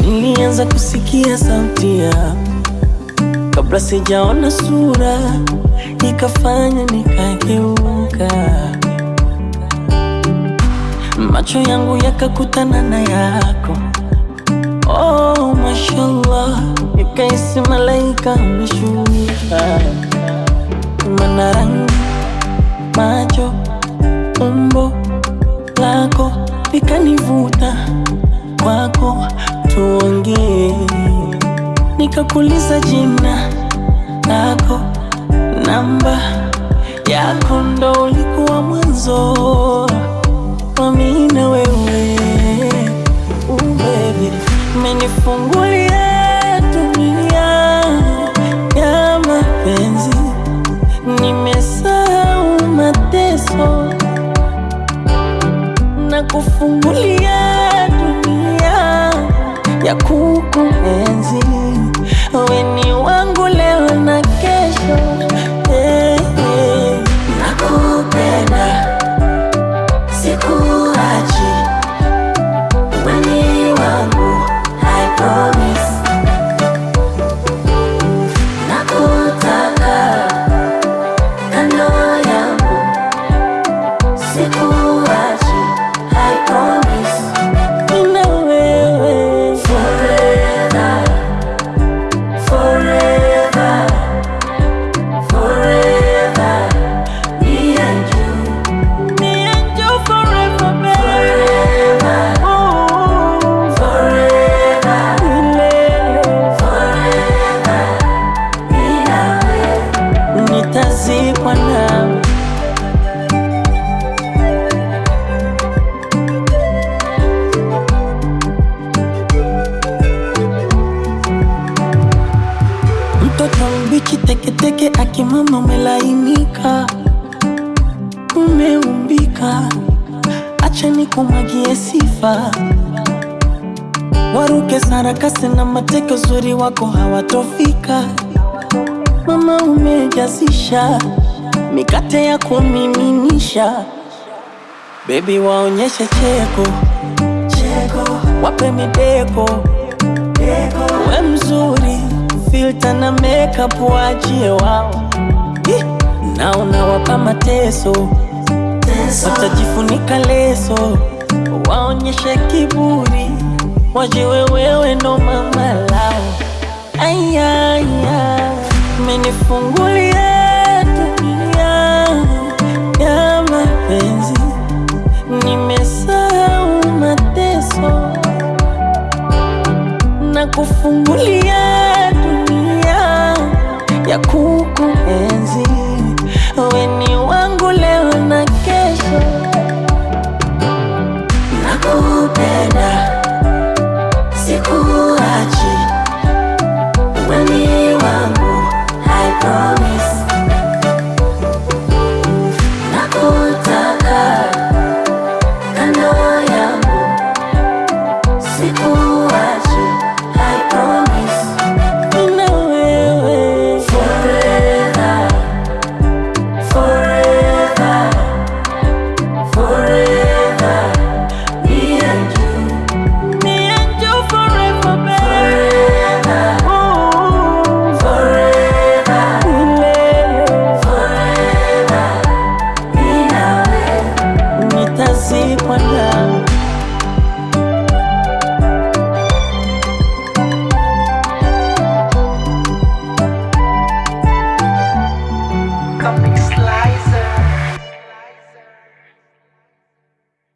Nilianza kusikia sauti ya kabla sijaona sura, ikafanya nikageuka, macho yangu yakakutana na yako. Oh, mashallah, nikaisi malaika ameshuka, mana rangi, macho, umbo lako likanivuta kwako, tuongee. nikakuliza jina lako, namba yako, ndo ulikuwa mwanzo umenifungulia dunia ya mapenzi, nimesahau mateso na kufungulia dunia ya kukuenzi. Mtoto mbichi teketeke, akimama umelainika, umeumbika, acha nikumwagie sifa, waruke sarakasi na mateke, uzuri wako hawatofika. Mama umejazisha. Mikate ya kumiminisha, bebi waonyeshe cheko. Cheko, wape mideko. Deko, we mzuri, filter na makeup waachie wao, na unawapa mateso, watajifunika leso, waonyeshe kiburi, wajiwe wewe ndo mama lao. Ayaya, menifungulia dunia ya mapenzi, nimesahau mateso. Na kufungulia